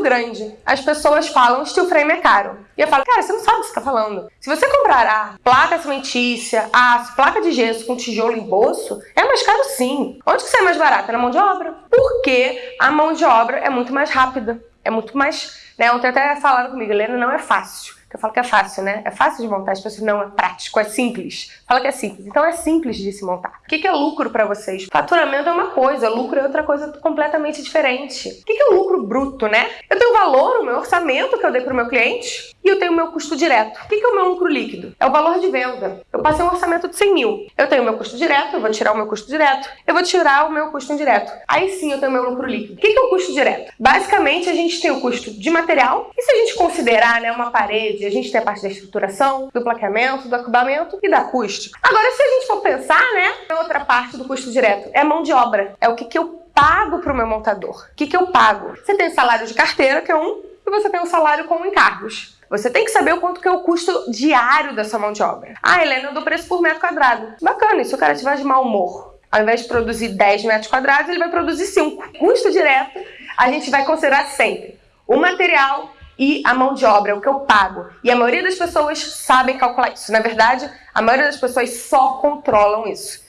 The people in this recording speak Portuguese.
grande. As pessoas falam steel frame é caro. E eu falo, cara, você não sabe o que você está falando. Se você comprar placa cimentícia, aço, placa de gesso com tijolo em bolso, é mais caro sim. Onde que sai mais barato? Na mão de obra. Porque a mão de obra é muito mais rápida. É muito mais... Né? Ontem até falaram comigo, Helena, não é fácil que eu falo que é fácil, né? É fácil de montar, as pessoas não é prático, é simples. Fala que é simples. Então é simples de se montar. O que é lucro para vocês? Faturamento é uma coisa, lucro é outra coisa completamente diferente. O que é lucro bruto, né? Eu tenho valor, o meu orçamento que eu dei para o meu cliente e eu tenho o meu custo direto. O que é o meu lucro líquido? É o valor de venda. Eu passei um orçamento de 100 mil. Eu tenho o meu custo direto, eu vou tirar o meu custo direto, eu vou tirar o meu custo indireto. Aí sim eu tenho meu lucro líquido. O que é o custo direto? Basicamente a gente tem o custo de material e se a gente considerar né, uma parede a gente tem a parte da estruturação, do plaqueamento, do acabamento e da acústica. Agora, se a gente for pensar, né, outra parte do custo direto é mão de obra. É o que, que eu pago para o meu montador. O que, que eu pago? Você tem salário de carteira, que é um, e você tem o salário com encargos. Você tem que saber o quanto que é o custo diário dessa mão de obra. Ah, Helena, eu dou preço por metro quadrado. Bacana, se o cara tiver de mau humor? Ao invés de produzir 10 metros quadrados, ele vai produzir 5. Custo direto, a gente vai considerar sempre o material e a mão de obra, o que eu pago. E a maioria das pessoas sabem calcular isso. Na verdade, a maioria das pessoas só controlam isso.